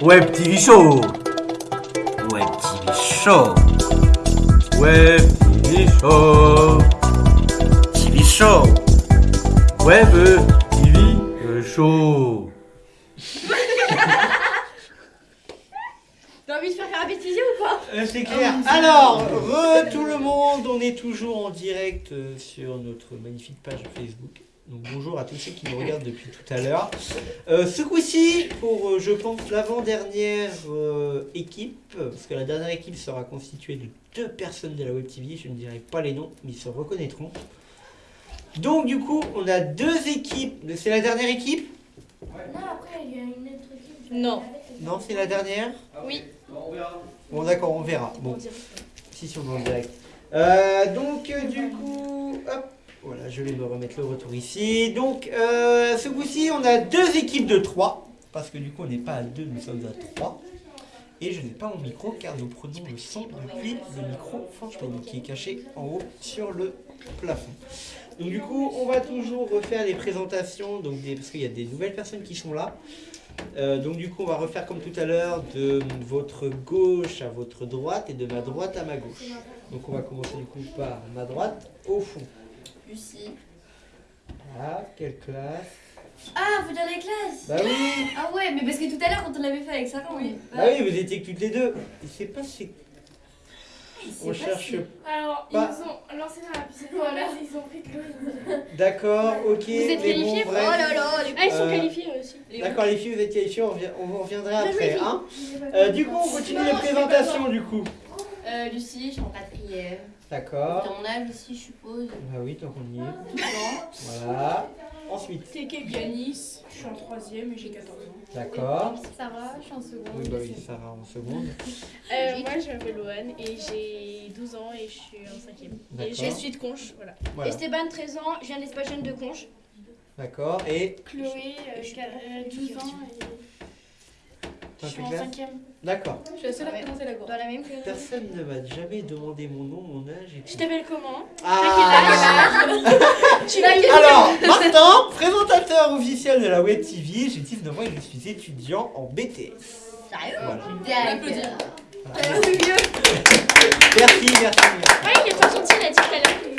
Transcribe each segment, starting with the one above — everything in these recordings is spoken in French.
Web TV Show. Web TV Show. Web TV Show. TV Show. Web TV Show. T'as envie de faire faire un bêtisier ou pas Euh, c'est clair. Alors, re tout le monde, on est toujours en direct euh, sur notre magnifique page Facebook. Donc bonjour à tous ceux qui nous regardent depuis tout à l'heure. Euh, ce coup-ci, pour euh, je pense l'avant-dernière euh, équipe, parce que la dernière équipe sera constituée de deux personnes de la Web TV, je ne dirai pas les noms, mais ils se reconnaîtront. Donc du coup, on a deux équipes. C'est la dernière équipe? Non, après, il y a une autre équipe. Non. Non, c'est la dernière? Oui. Bon d'accord, on verra. Bon. Si, si, on est en direct. Euh, donc, du coup, hop, voilà, je vais me remettre le retour ici. Donc, euh, ce coup-ci, on a deux équipes de trois. Parce que du coup, on n'est pas à deux, nous sommes à trois. Et je n'ai pas mon micro car nous prenons le son depuis le micro fantôme qui est caché en haut sur le plafond. Donc du coup, on va toujours refaire les présentations donc parce qu'il y a des nouvelles personnes qui sont là. Euh, donc du coup, on va refaire comme tout à l'heure de votre gauche à votre droite et de ma droite à ma gauche. Donc on va commencer du coup par ma droite au fond. Lucie. Ah, quelle classe. Ah, vous dans les classes Bah oui Ah ouais, mais parce que tout à l'heure, quand on l'avait fait avec Sarah, oui. Bah oui, vous étiez que toutes les deux. Et c'est pas si... On cherche... Alors, Pas- ils ont lancé dans la piscine. Voilà, ils ont pris de l'eau. D'accord, ok. Vous êtes qualifiés bon, Oh là là, les Ah, ils sont Euh, qualifiés aussi. D'accord, les filles, vous êtes qualifiées, on, revient- on vous reviendra Mais après. Hein pas Euh, du coup, on continue Non, les pas présentations du coup. Euh, Lucie, je suis en quatrième. D'accord. Ton âge aussi, je suppose. Bah oui, tant qu'on y est. Non. Voilà. Ensuite, Teke Ganis, je suis en troisième et j'ai 14 ans. d'accord. Sarah, je suis en seconde. Oui, bah oui, Sarah en seconde. Euh, moi, je m'appelle Loane et j'ai 12 ans et je suis en cinquième. Et je suis de Conche, voilà. Voilà. Esteban, 13 ans, je viens de l'espace jeune de Conche. D'accord. Et Chloé, euh, Je suis qu'a- euh, 12 ans et je suis en cinquième. D'accord. Je suis la seule à présenter la cour. Dans la même. Personne ne m'a jamais demandé mon nom, mon âge et Je tout. t'appelle comment Ah Tu l'as Alors, Martin, présentateur officiel de la Web TV, j'ai 19 ans et je suis étudiant en BTS. Sérieux Voilà. D'accord. Voilà. Merci, merci, merci. Ouais, il est pas gentil, il a dit tout à l'heure.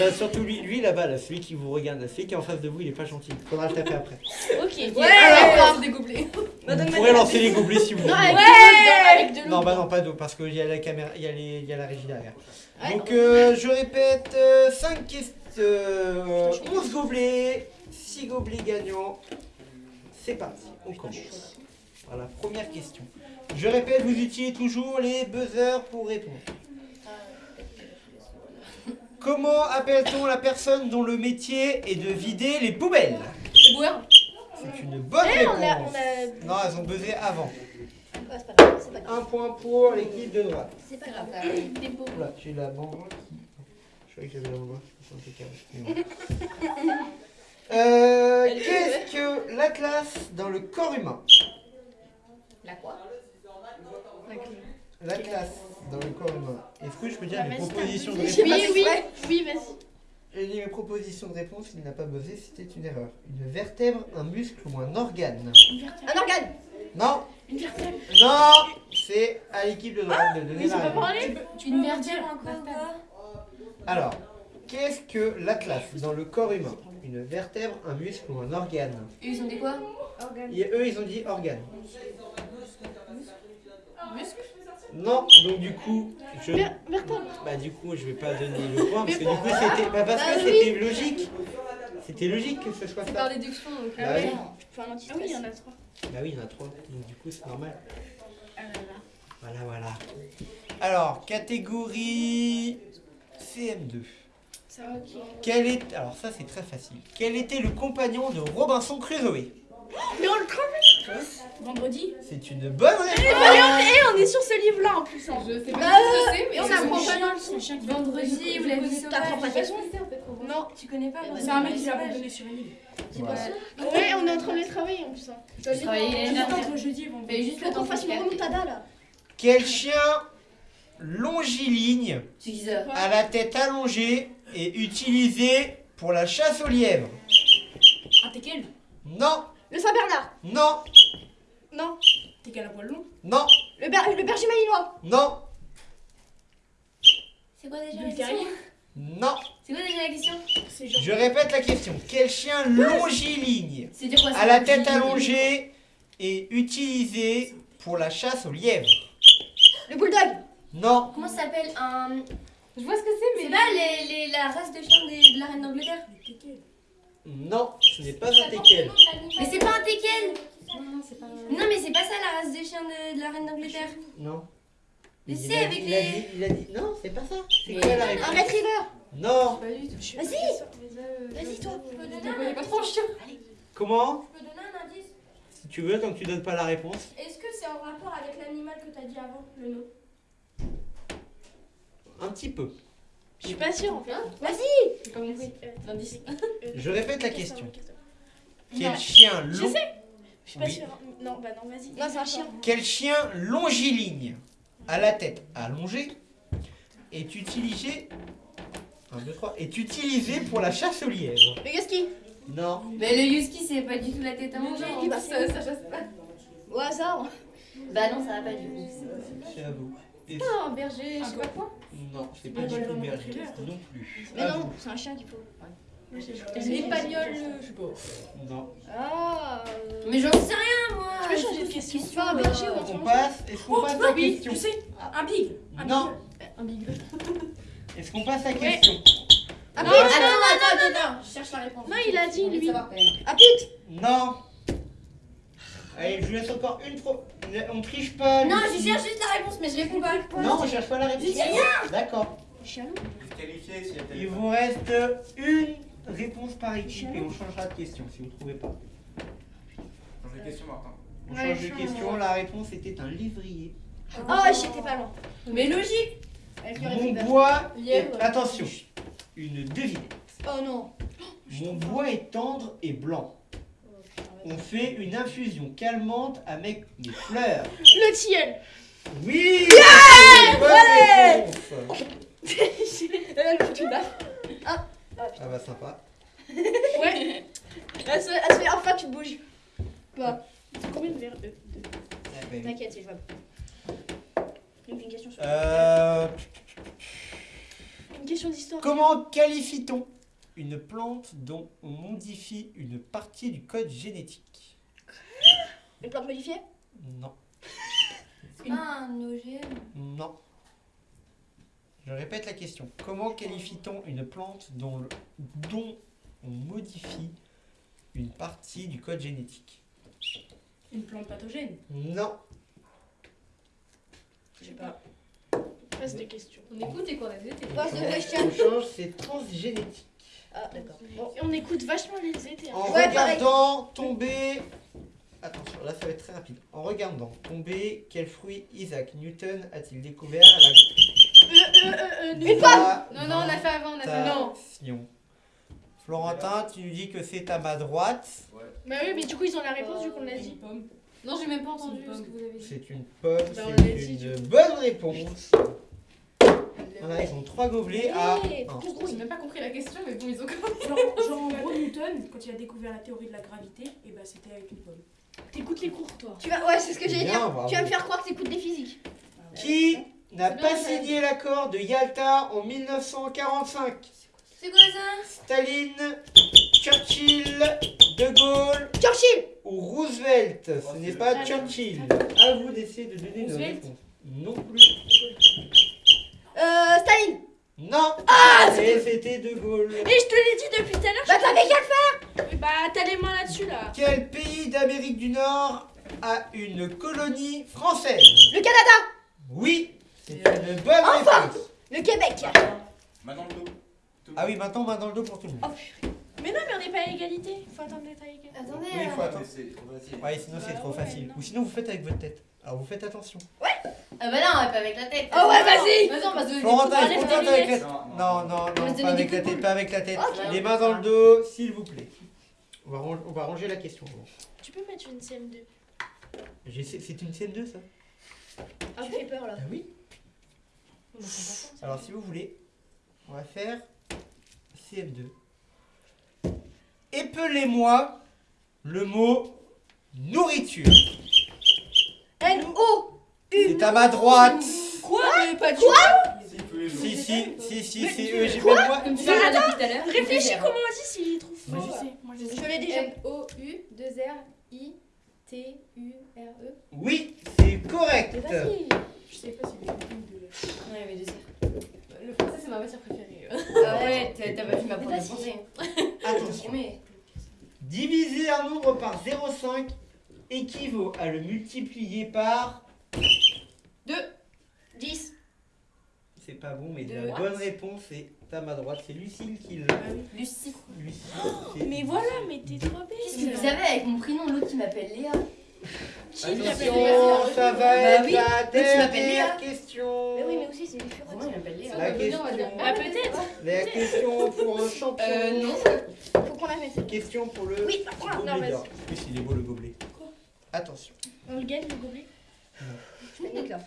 Euh, bah, surtout lui, lui là-bas, là, celui qui vous regarde, là, celui qui est en face de vous, il est pas gentil. Faudra le taper après. Ok. Ouais, Alors. ouais, des gobelets. Vous pourrez lancer les gobelets si vous voulez. Non, avec de l'eau, avec de l'eau. Non, bah non, pas d'eau, parce qu'il y a la caméra, il y a, les, il y a la régie derrière. Ouais. Donc, euh, je répète, 5 questions, euh, 11 gobelets, 6 gobelets gagnants. C'est parti, on commence. Voilà, première question. Je répète, vous utilisez toujours les buzzers pour répondre. Comment appelle-t-on la personne dont le métier est de vider les poubelles. C'est une bonne Eh, on a, réponse. on a... Non, elles ont buzzé avant. C'est pas grave, c'est pas grave. Un point pour l'équipe de droite. C'est pas grave. des beaux. Oula, j'ai la qui. Je croyais que j'avais la. C'est impeccable. Euh, Qu'est-ce que l'atlas dans le corps humain La quoi L'atlas dans le corps humain. Est-ce que je peux dire mes propositions de Oui, réponse oui, oui, vas-y. J'ai dit mes propositions de réponse, il n'a pas buzzé, c'était une erreur. Une vertèbre, un muscle ou un organe? Une vertèbre. Un organe. Non, Une vertèbre. non, c'est à l'équipe de droite de donner la réponse. parlé Une vertèbre encore Alors, qu'est-ce que l'atlas dans le corps humain? Une vertèbre, un muscle ou un organe? Et ils ont dit quoi? Et eux, ils ont dit organe. Muscle Non, donc du coup, je... Bah du coup, je vais pas donner le point parce que du coup, c'était... Bah parce que Bah c'était logique. C'était logique que ce soit C'est ça. par déduction donc. Bah euh, oui. Ah oui, il y en a trois. Bah oui, il y en a trois. Donc du coup, c'est normal. Ah là là. Voilà, voilà. Alors, catégorie CM2. Ça va, ok. Quel est... Alors ça, c'est très facile. Quel était le compagnon de Robinson Crusoe? Mais on le Vendredi C'est une bonne réponse. Et on est sur ce livre-là en plus. hein. Je sais Bah, pas ce que c'est, mais Et on c'est apprend pas dans le son. Vendredi ou la vie T'apprends pas quelque Non, Tu connais pas c'est un mec qui l'a abandonné sur une île. C'est pas ça. Ouais, on est en train de les travailler en plus. Hein. Je Juste dernière. entre jeudi et Mais vendredi. juste Faut le qu'on temps fasse une de remontada là. Quel chien longiligne à la tête allongée est utilisé pour la chasse aux lièvres? Ah, t'es quel Non, Le Saint-Bernard. non, Non. T'es à poil long Non, Le, ber le berger malinois. non, C'est quoi déjà la question Terrier non. C'est quoi déjà la question C'est genre. Je répète la question. Quel chien longiligne, C'est dire quoi à la tête allongée, est utilisé pour la chasse aux lièvres? Le bulldog. Non, Comment ça s'appelle un. Je vois ce que c'est, C'est mais. pas les, les- la race de chien de la reine d'Angleterre non, ce n'est pas un teckel. Mais c'est pas un teckel Non, non, c'est pas. Non, mais c'est pas ça la race des chiens de, de la reine d'Angleterre. Non. Mais Il c'est a avec il a les- dit- il a dit- Non, c'est pas ça. C'est quoi la Un réponse retriever. Non. Pas du tout. Vas-y. Vas-y, toi. Je peux donner Je un connais pas trop chien. Comment Je peux donner un indice Si tu veux, tant que tu donnes pas la réponse. Est-ce que c'est en rapport avec l'animal que t'as dit avant, le nom? Un petit peu. Je suis pas sûre en fait. Vas-y. Je répète la question. Quel chien Je long... sais. Je suis pas Oui. sûre. Non, bah non, vas-y. Non, c'est un chien. Quel chien longiligne, à la tête allongée, est utilisé... 1, 2, 3. Est utilisé pour la chasse aux lièvres? Le husky. Non. Mais le husky, c'est pas du tout la tête à manger. Non, bah, ça, ça chasse pas. Au hasard. Bah non, ça va pas du tout. C'est à vous. Et- Non, berger, je sais pas quoi. Non, c'est pas Un du tout berger. Non plus. Mais À non, c'est un chien qu'il faut. L'épagnol, je sais pas. Non. Ah. euh, Mais j'en sais rien, moi Tu peux changer de question. Pas un berger ou un On passe. Est-ce qu'on passe à la oui, question je sais. Un big. Un Non. Un big. Est-ce qu'on passe à la question Un Non, pit. attends, attends, attends, je cherche la réponse. Non, il a dit, lui. Un pit. Non. Allez, je vous laisse encore une fois. On triche pas. Non, je cherche juste la réponse, mais je réponds pas. Non, on cherche pas la réponse. D'accord. Qualifié Il vous reste une réponse par équipe et on changera de question si vous ne trouvez pas. Change de question, Martin. On Ouais, change de question. La réponse était un livrier. Oh, j'étais pas loin. Mais logique. Mon bois est... Attention. Une devinette. Oh non. Mon bois est tendre et blanc. On fait une infusion calmante avec des fleurs. Le tilleul. Oui Elle fout une baffe. Ah bah sympa. Ouais. Elle se, elle se fait enfin tu bouges. Pas. Combien de verres de- de- Ah, bah. T'inquiète, c'est jouable. Donc une question sur Euh, Une question d'histoire. comment qualifie-t-on une plante dont on modifie une partie du code génétique Une plante modifiée? Non. C'est pas un OGM. Non. Je répète la question. Comment qualifie-t-on une plante dont, le- dont on modifie une partie du code génétique? Une plante pathogène? Non. Je sais pas. Passe de questions. On écoute et qu'on a des étés. Passe de On question. change, c'est transgénétique. Ah, d'accord. Bon. On écoute vachement les étés. hein. En Ouais, regardant tomber. Attention, là ça va être très rapide. En regardant tomber, quel fruit Isaac Newton a-t-il découvert à la Euh, euh, euh, euh, Une pomme Non, non, on a fait avant, on a fait avant. Non. Florentin, tu nous dis que c'est à ma droite. Bah oui, mais du coup, ils ont la réponse vu qu'on l'a dit. Non, j'ai même pas entendu ce que vous avez dit. C'est une pomme, Bah, c'est une bonne réponse. Voilà, ils ont trois gobelets à J'ai même pas compris la question, mais bon, ils ont compris. Genre, genre, en gros, Newton, quand il a découvert la théorie de la gravité, et bah c'était avec une pomme. T'écoutes les cours, toi. Tu vas, ouais, c'est ce que j'allais dire. bravo. Tu vas me faire croire que t'écoutes des physiques. Qui n'a pas signé l'accord de Yalta en 1945 C'est quoi ça? Staline, Churchill, De Gaulle Churchill ou Roosevelt? Ce n'est pas. Churchill. À vous d'essayer de donner une Roosevelt? réponse. Non plus. Euh, Staline Non Ah, Et c'était De Gaulle. Mais je te l'ai dit depuis tout à l'heure. Bah t'avais qu'à le faire Oui, Bah, t'as les mains là-dessus, là. Quel pays d'Amérique du Nord a une colonie française? Le Canada Oui, c'est une bonne Enfin réponse. Le Québec Maintenant le dos. Ah oui, maintenant main dans le dos pour tout le monde. Mais non, mais on n'est pas à égalité. Faut attendre d'être à égalité. Attendez. Oui, il faut euh, attendre. C'est trop facile. Ouais, sinon c'est Bah trop ouais, facile. non. Ou sinon vous faites avec votre tête. Alors vous faites attention. Ah bah non, pas avec la tête. Oh ouais, vas-y on Florentin, avec la tête Non, Non, non, pas avec la tête, pas avec la tête. Les mains dans le dos, s'il vous plaît. On va, on va ranger la question. bon. Tu peux mettre une CM2. J'essaie- C'est une CM2 ça? Ah, tu fais peur là. Ah oui Alors si vous voulez, on va faire CM2. Épelez-moi le mot nourriture. N-O C'est à ma droite. Quoi? Mais pas du Si. Si, si, si, si, eux, j'ai pas moi. Réfléchis comment on dit s'il trop Moi je sais, moi je sais. Je l'ai déjà. M-O-U-2-R-I-T-U-R-E. Oui, c'est correct. Je sais pas si. Ouais, mais deux zéro. Le français, c'est ma matière préférée. Ah ouais, t'as pas vu ma prof de français. Attention. Mais Diviser un nombre par 0,5 équivaut à le multiplier par. 10. C'est pas bon, mais De la bonne réponse est à ma droite. C'est Lucille qui l'a. Lucie. Lucille. Oh, Mais voilà, mais t'es trop Qu'est-ce belle. que vous avez avec mon prénom, l'autre qui m'appelle Léa? Attention, ça va Bah être oui. la dernière La question. Ah, peut-être. La question pour un champion. Euh, non. Faut qu'on la mette. Question pour le Oui, Non, vas-y. plus, il est beau le gobelet. Attention. On le gagne le gobelet. Je là.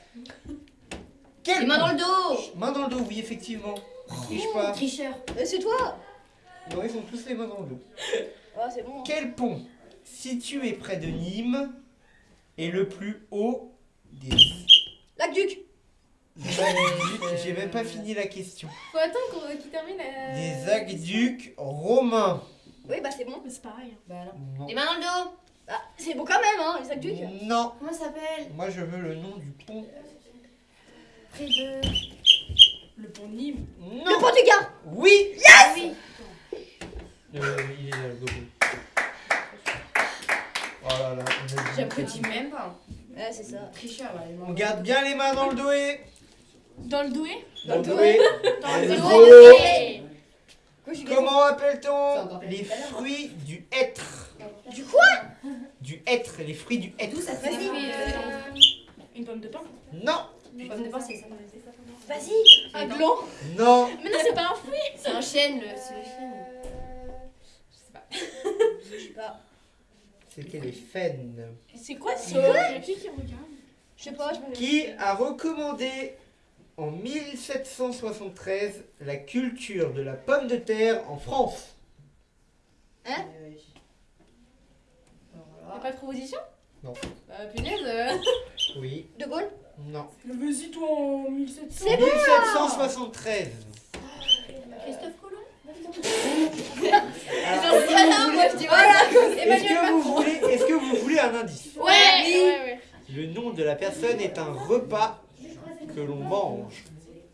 Mains dans le dos Main dans le dos, oui, effectivement. Triche pas. Tricheur. Euh, C'est toi Non, ils ont tous les mains dans le dos. Ah, c'est bon. Quel pont, situé près de Nîmes, est le plus haut des. Lac Duc. J'ai même pas fini la question. Faut attendre qu'on- qu'il termine. euh, Des aqueducs romains. Oui, bah c'est bon. Mais c'est pareil. hein. Bah. Les mains dans le dos Ah, c'est bon quand même, hein, les aqueducs. Non. Comment ça s'appelle? Moi, je veux le nom du pont. Près de. Le pont de Nîmes. Non. Le pont du Gard. Oui. Ah oui Euh, il est là, le gobelet. Oh là là. J'apprécie même pas. Ouais, c'est ça. Tricheur, là, les mains On garde bien les mains dans le dos et. Dans le doué Dans le et. Dans le j'ai Comment appelle-t-on les fruits du hêtre Du quoi Du hêtre, les fruits du hêtre. D'où ça se fait euh, Une pomme de pain. Non, Pomme de pain, c'est ça. Vas-y. Un gland non, Mais non, c'est pas un fruit. C'est un chêne, le- c'est le chêne. Je sais pas. c'était les faines. C'est quoi quoi Qui qui regarde Je sais pas, je me Qui a recommandé en 1773 la culture de la pomme de terre en France Hein Y'a pas de proposition? Non. Bah, punaise. euh. Oui, De Gaulle? Non. Le vas-y toi en 1700. 1773. Christophe Colomb? Alors, est-ce que vous voulez- je dis voilà est-ce que vous voulez, est-ce que vous voulez un indice? Ouais, ouais, ouais. Le nom de la personne est un repas que l'on mange.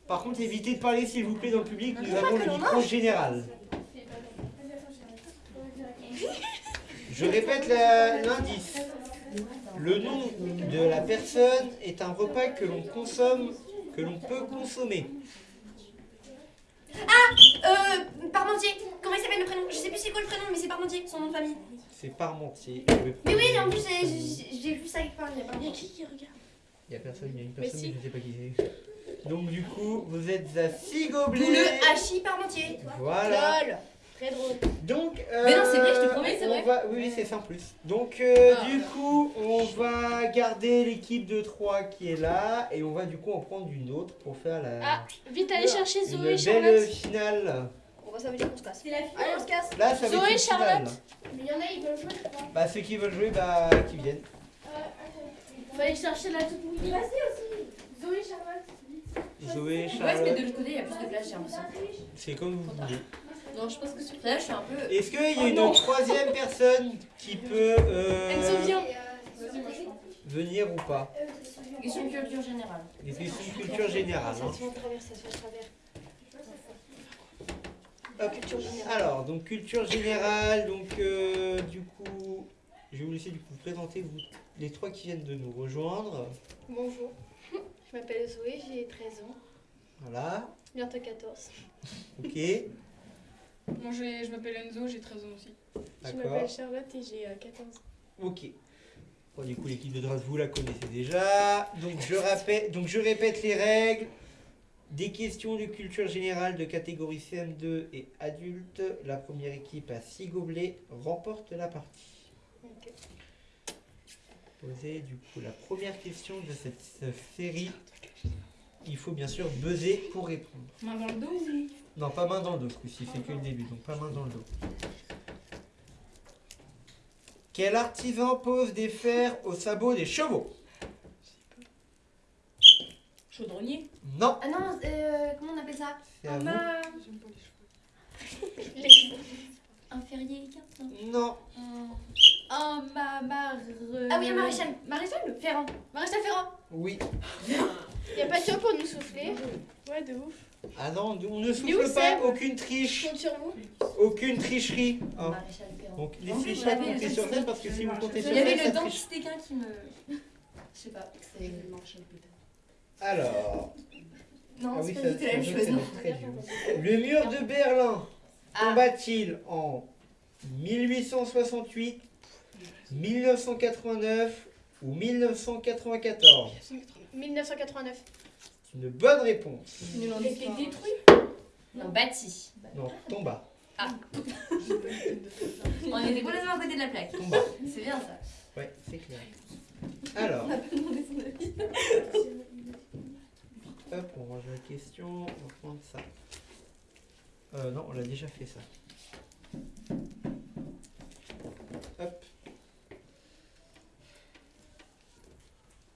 Par contre, évitez de parler s'il vous plaît dans le public, nous avons le micro général. Je répète l'indice. Le nom de la personne est un repas que l'on consomme, que l'on peut consommer. Euh, Parmentier Comment il s'appelle le prénom? Je sais plus c'est quoi le prénom, mais c'est Parmentier, son nom de famille. C'est Parmentier. Mais oui, en plus, j'ai- vu ça quelque part il y a qui qui regarde? Il y a personne, il y a une personne, mais, si. je sais pas qui c'est. Donc du coup, vous êtes à 6 D'où gobelets. le hachis Parmentier. Voilà. Lol. Très drôle. Donc, euh, Mais non, c'est vrai, je te promets, c'est on vrai. va- oui, oui, c'est ça en plus. Donc, euh, Ah. du coup, on va garder l'équipe de 3 qui est là et on va du coup en prendre une autre pour faire la Ah, vite, allez chercher une Zoé et belle Charlotte. finale. Bon, bah, ça veut dire qu'on se casse. C'est la Allez, on se casse. Là, ça va Zoé, finale. Charlotte. Mais il y en a, ils veulent jouer, je crois. Bah, ceux qui veulent jouer, bah, qui viennent. Faut aller chercher la toute mouillée. Zoé, Charlotte. Zoé, On va se Charlotte, mettre de l'autre côté, il y a plus de place, j'ai l'impression. c'est comme vous voulez. Non, je pense que sur Là, je suis un peu. Est-ce qu'il y a Oh une non. troisième personne qui peut euh. Vas-y, je prends. venir ou pas? Question de culture générale. Des questions de culture générale. Ça hein. se fait en travers, ça se fait en travers. Hop. Culture générale. Alors, donc culture générale, donc euh, du coup, je vais vous laisser du coup vous présenter vous, les trois qui viennent de nous rejoindre. Bonjour. Je m'appelle Zoé, j'ai 13 ans. Voilà, Bientôt 14. ok, Moi je, je m'appelle Enzo, j'ai 13 ans aussi. Je m'appelle Charlotte et j'ai euh, 14 ans. ok. Bon, du coup, l'équipe de Dras, vous la connaissez déjà. Donc je, rappelle, donc, je répète les règles. Des questions de culture générale de catégorie CM2 et adulte. La première équipe à 6 gobelets remporte la partie. Poser du coup la première question de cette euh, série. Il faut bien sûr buzzer pour répondre. Main dans le dos ou Non, pas main dans le dos ce coup-ci, c'est que le début, donc pas main dans le dos. Quel artisan pose des fers au sabot des chevaux? Chaudronnier. Non, Ah non, euh, comment on appelle ça? C'est à Un vous. ma... J'aime pas les cheveux. Les- Un ferrier non. Non, Un ma... mar... Ah oui, un maréchal. Maréchal Ferrand? Maréchal Ferrand. oui. Y a pas de toi pour nous souffler. Ouais, de ouf. Ah non, on ne où, souffle pas, Seb aucune Je triche, compte sur vous. aucune tricherie. hein. Maréchal Ferrand. Donc pas l'avez, compter je sur sais. ça parce que si vous comptez sur Il y avait le ça triche. dentiste équin qui me... Je sais pas. c'est- Alors, Non, ah c'est oui, pas ça, du tout la même chose. non. très. Le mur de Berlin Ah, tomba-t-il en 1868, 1989 ou 1994 1989. C'est une bonne réponse. Il a été détruit. non, bâti. Non, tomba. On était complètement à côté de la plaque. Tomba. C'est bien ça. Ouais, c'est clair. Alors, hop, on range la question, on va prendre ça. Euh, non, on l'a déjà fait ça. Hop.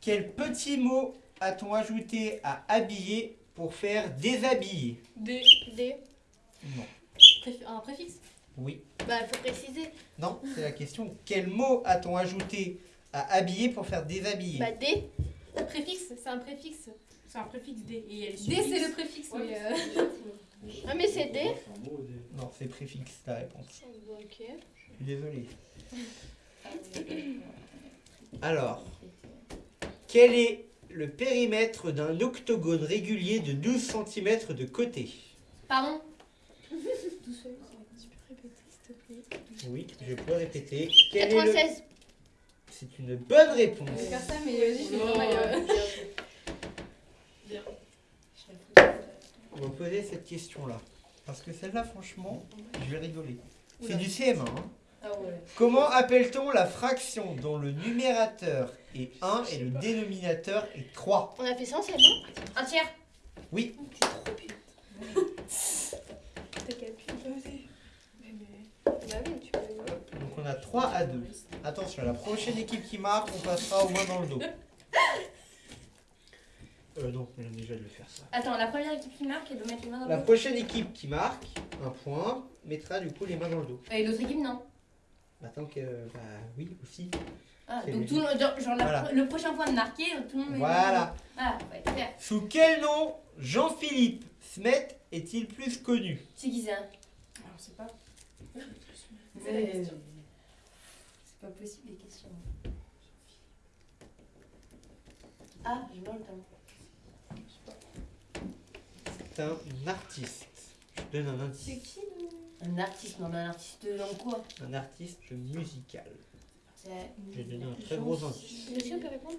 Quel petit mot a-t-on ajouté à habiller pour faire déshabiller? Des. D. Non. Préf- Un préfixe? Oui. Bah, faut préciser. Non, c'est la question. Quel mot a-t-on ajouté à habiller pour faire déshabiller? Bah, D. Un préfixe, c'est un préfixe. C'est un préfixe D. Et il y a les D, suffixes. c'est le préfixe, mais. euh, Ah, mais c'est D. Non, c'est préfixe ta réponse. Ok. Je suis désolé. Alors, quel est le périmètre d'un octogone régulier de 12 cm de côté? Pardon? Tu peux répéter, s'il te plaît Oui, je peux répéter. Quel est le... 96. C'est une bonne réponse. Je vais faire ça, mais vas-y, je vais euh, On va poser cette question-là. Parce que celle-là, franchement, je vais rigoler. C'est du CM1. hein. Ah ouais. Comment appelle-t-on la fraction dont le numérateur est 1 et le dénominateur est 3 On a fait ça en scène, non? Un tiers. Oui. T'as calculé. Bah oui, tu peux. Donc on a 3 à 2. Attention, la prochaine équipe qui marque, on passera au moins dans le dos. Euh non, on a déjà de le faire ça. Attends, la première équipe qui marque, elle doit mettre les mains dans La le dos. prochaine équipe qui marque, un point, mettra du coup les mains dans le dos. Et l'autre équipe, non. Attends que... Bah oui, aussi. Ah, C'est donc tout le monde, genre, Voilà. le prochain point de marqué, tout le monde Voilà. dans. Voilà, ouais, très bien. Sous quel nom Jean-Philippe Smet est-il plus connu? C'est qui ça? Alors, c'est pas. C'est pas possible les questions. Ah, je meurs le temps. C'est un artiste. Je te donne un indice. qui? Un artiste, non mais un artiste dans quoi Un artiste musical. J'ai donné un très gros indice. Monsieur, on peut répondre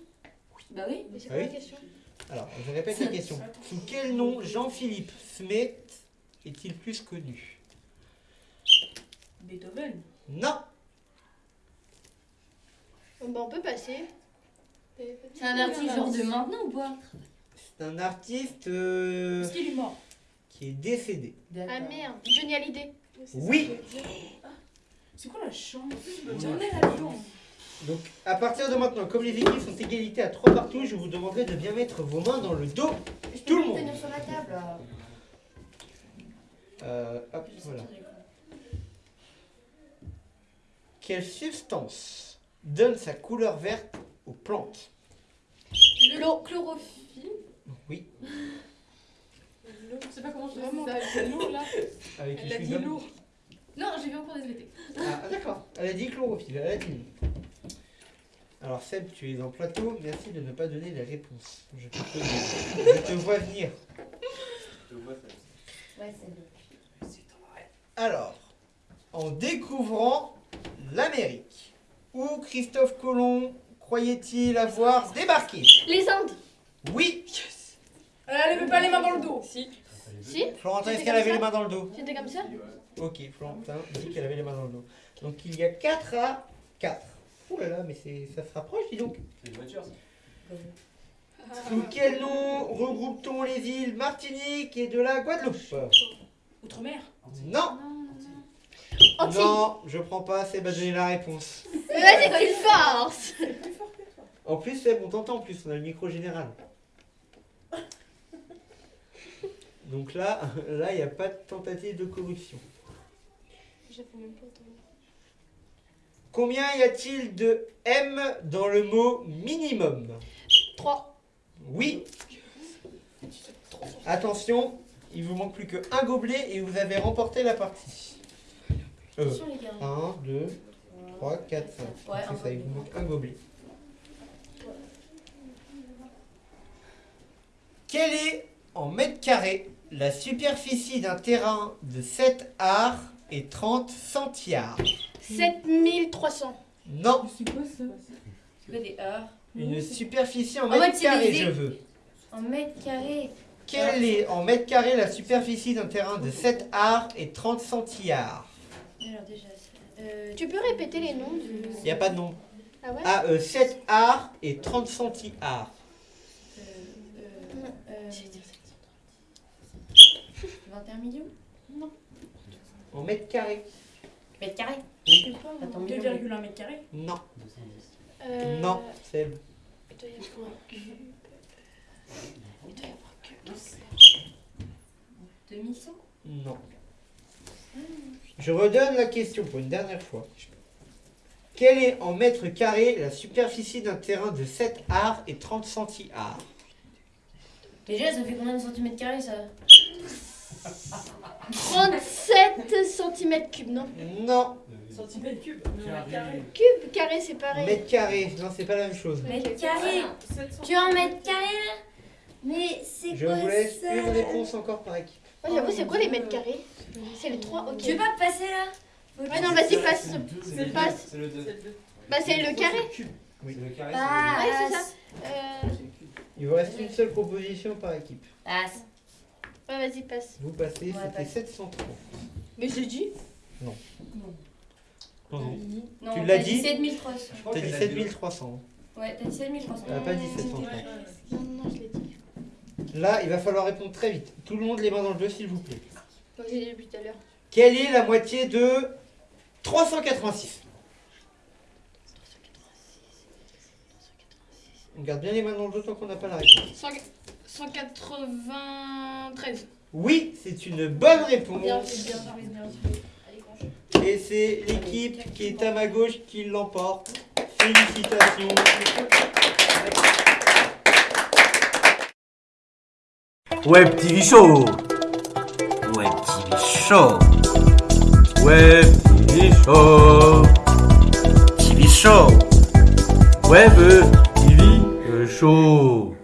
Bah oui. Mais c'est Ah quoi oui la question Alors, je répète la question. Sous quel nom Jean-Philippe Smet est-il plus connu Beethoven. Non Bon, bah, on peut passer. C'est un artiste genre de maintenant ou pas C'est un artiste euh, Est-ce qu'il est mort qui est décédé. Ah merde, Johnny Hallyday. Oui C'est quoi la chance Donc, à partir de maintenant, comme les équipes sont égalité à 3 partout, je vous demanderai de bien mettre vos mains dans le dos. Tout le monde. tenir sur la table. là. Euh, hop, voilà. Quelle substance donne sa couleur verte aux plantes? L'eau chlorophylle. Oui, Je sais pas comment je Vraiment. dis ça. C'est lourd là. avec Elle a dit lourd. Non, j'ai vu encore des SVT. Ah, d'accord. Elle a dit chlorophylle, elle a dit non. Alors Seb, tu es en plateau, merci de ne pas donner les réponses. Je te, connais. Je te vois venir. Ouais, c'est Alors, en découvrant l'Amérique, où Christophe Colomb croyait-il avoir débarqué? Les Indes. Oui Elle avait pas les mains dans le dos. Si. Si Florentin, est-ce qu'elle avait les mains dans le dos C'était comme ça Ok, Florentin dit qu'elle avait les mains dans le dos. Donc il y a 4 à 4. Ouh là là, mais c'est- ça se rapproche, dis donc. C'est une voiture, ça. Sous quel nom regroupe-t-on les îles Martinique et de la Guadeloupe Outre-mer. Non Antilles. Non, je prends pas, Seb a donné la réponse. Mais Vas-y, tu forces En plus, Seb, on t'entend en plus, on a le micro général. Donc là, là, il n'y a pas de tentative de corruption. Combien y a-t-il de M dans le mot minimum? 3. Oui. Attention, il vous manque plus qu'un gobelet et vous avez remporté la partie. Euh, Attention les gars. 1, 2, 3, 4, 5. Ouais, un C'est ça, il vous manque un gobelet. Quelle est, en mètres carrés, la superficie d'un terrain de 7 arts et 30 centiards 7300. Non, C'est quoi ça? C'est des heures une superficie en En carrés, civilisé. je veux. En mètres carrés. Quelle est, en mètres carrés, la superficie d'un terrain de 7 arts et 30 centiards? Alors déjà, euh, Tu peux répéter les noms du. Il n'y a pas de nom. Ah ouais? Ah, euh, 7 arts et 30 centiards. euh, euh, euh, 21 millions? En mètres carrés Mètres carrés Oui. Attends, millions. 2,1 mètres carrés. Non. Euh, Non, c'est Il doit y avoir un cube. Il doit y avoir que. 2100 Non. Je redonne la question pour une dernière fois. Quelle est en mètres carrés la superficie d'un terrain de 7 arts et 30 centi-arts Déjà, ça fait combien de centimètres carrés ça? 37 cm cubes, non Non. Centimètres cubes carré. Cube, carré, c'est pareil. Mètres carrés, non, c'est pas la même chose. Mètres carrés Tu es en mètres carrés là Mais c'est Je quoi vous laisse ça une réponse encore par équipe. Ouais, j'avoue, c'est quoi les mètres carrés C'est les 3, ok. Tu veux pas passer là Ouais, non, vas-y, passe. C'est le Passe. C'est le 2. Bah, c'est le carré. Oui. C'est le carré. Passe Ouais, c'est ça. Euh... Il vous reste une seule proposition par équipe. Passe Ouais, vas-y, passe. Vous passez, Ouais, c'était passe. 730. Mais j'ai dit. Non, non. Non, Tu t'as l'as dit dit 7300 T'as dit 7300. Ouais, t'as dit 7300 Elle a pas dit 730. Non, non, je l'ai dit. Là, il va falloir répondre très vite. Tout le monde les mains dans le jeu, s'il vous plaît. Donc, j'ai dit depuis tout à l'heure. Quelle est la moitié de 386 On garde bien les mains dans le jeu tant qu'on n'a pas la réponse. 193. Oui, c'est une bonne réponse. Bien, bien, bien. Et c'est l'équipe qui est à ma gauche qui l'emporte. Félicitations. Web TV Show. Web TV Show. Web TV Show. TV Show. Web TV Show.